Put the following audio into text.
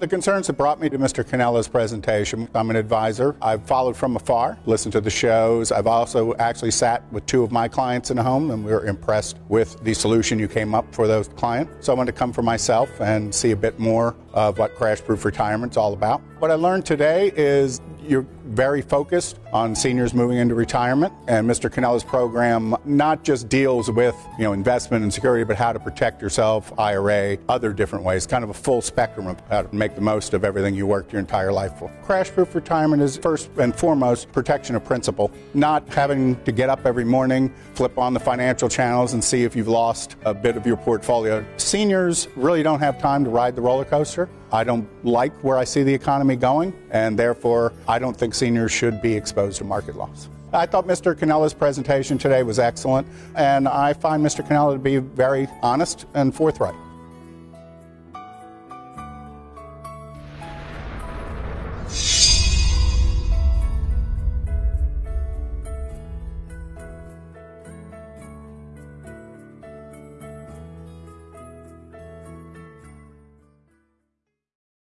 The concerns that brought me to Mr. Canella's presentation, I'm an advisor. I've followed from afar, listened to the shows. I've also actually sat with two of my clients in a home and we were impressed with the solution you came up for those clients. So I wanted to come for myself and see a bit more of what crash proof retirement is all about. What I learned today is you're very focused on seniors moving into retirement, and Mr. Canella's program not just deals with you know investment and security, but how to protect yourself, IRA, other different ways, kind of a full spectrum of how to make the most of everything you worked your entire life for. Crash proof retirement is first and foremost protection of principal, not having to get up every morning, flip on the financial channels, and see if you've lost a bit of your portfolio. Seniors really don't have time to ride the roller coaster. I don't like where I see the economy going, and therefore I don't think seniors should be exposed to market loss. I thought Mr. Canella's presentation today was excellent, and I find Mr. Canella to be very honest and forthright.